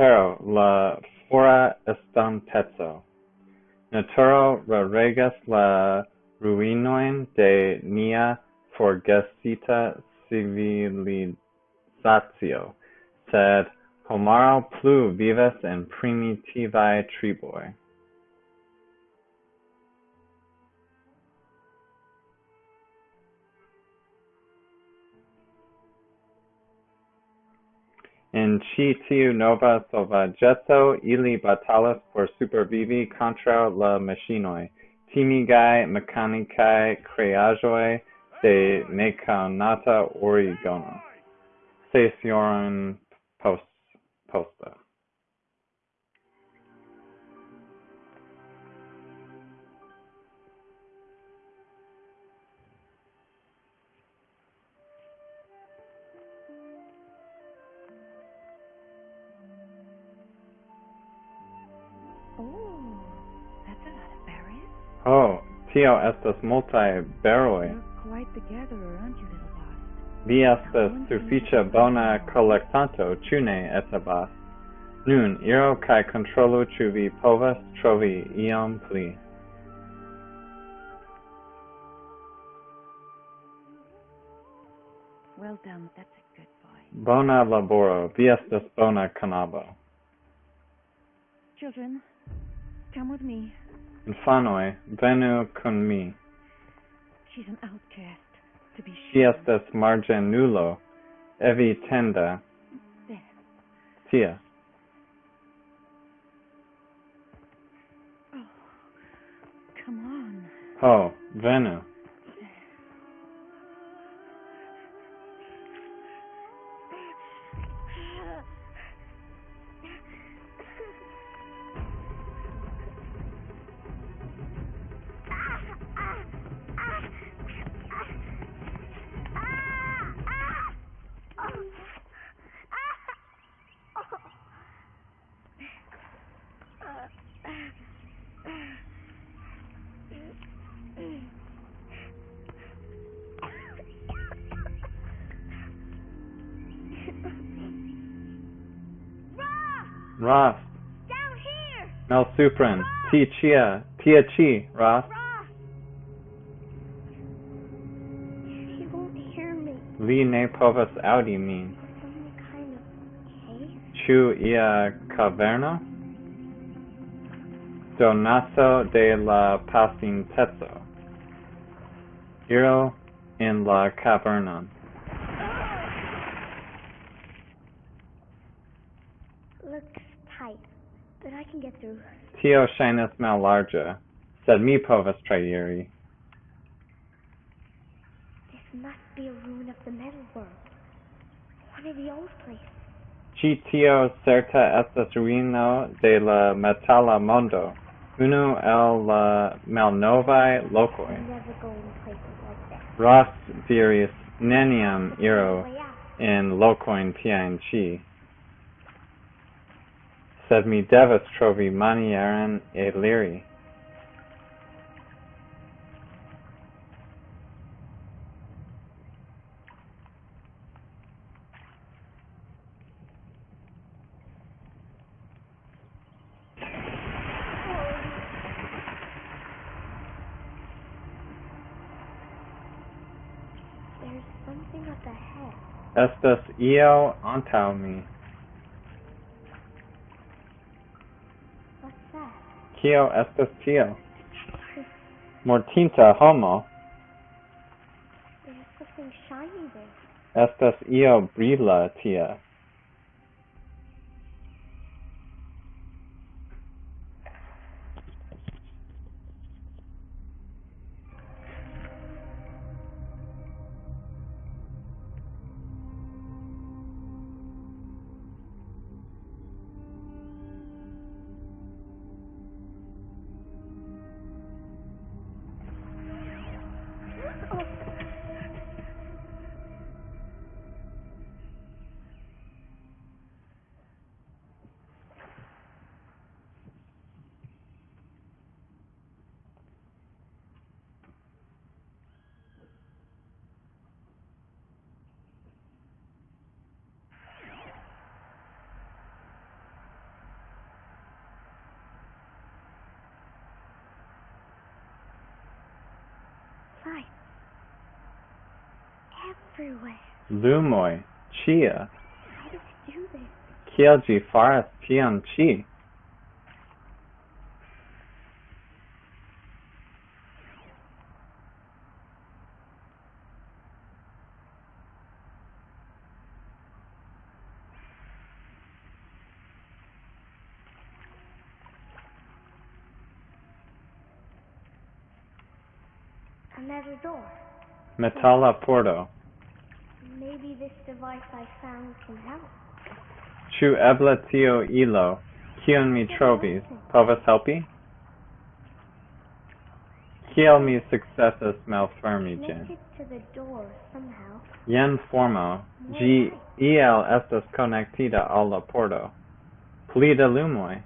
Letero, la fora estonteco. Naturo regas la ruinojn de nia forgesita civilizacio, sed homaro plu vivas en primitivaj triboj. En ĉi tiu nova sovaĝeco ili batalas por supervivi kontraŭ la maŝinoj, timigaj mekanikaj kreaĵoj de nekonata origo. Ses jarojn poste. Oh, oh, tio estas multaj beroj. Vi estas sufiĉe bona kolektanto, ĉu ne, Etabas? Nun, iru kaj kontrolu ĉu vi povas trovi iom pli. Well done, that's a good boy. Bona laboro, vi estas bona canabo. Children, Come with me. Infanoi, venu con mi. She's an outcast, to be sure. Si estas margen nulo, evi tenda. There. Tia. Oh, come on. Ho, venu. Rost, Down here! malsupren, ti chia, tia chi, Rost. Rost! He won't hear me. Vi ne povas aŭdi min. Kind of? Ĉu ia kaverno? Donaco de la pasinteco. Iru in la cavernon. tight, but I can get through. Tio ŝajnas mallarĝa, sed mi povas trairi. This must be a ruin of the metal world. One of the old places. Ĉi tio certa estas ruino de la metala mondo, unu el la malnovaj lokoj. Ross diris neniam iru in lokojn tiajn ĉi. Sed mi devas trovi manieron eliri. There's something up ahead. Estas io antaŭ mi. Kio estas tio? Mortinta homo. Estas io brila tia. sight. Everywhere. Lumoi, Chia. How do we do this? Kielji Forest Tianqi. Chi. Another door. Metalla porto, Maybe this device I found can help. chu eble tio ilo, kion mi trovis, povas helpi? Kiel mi successas malfermi ĝin? it to the door somehow. Jen formo, ĝi iel estas konektita al la pordo. Pli da lumoj,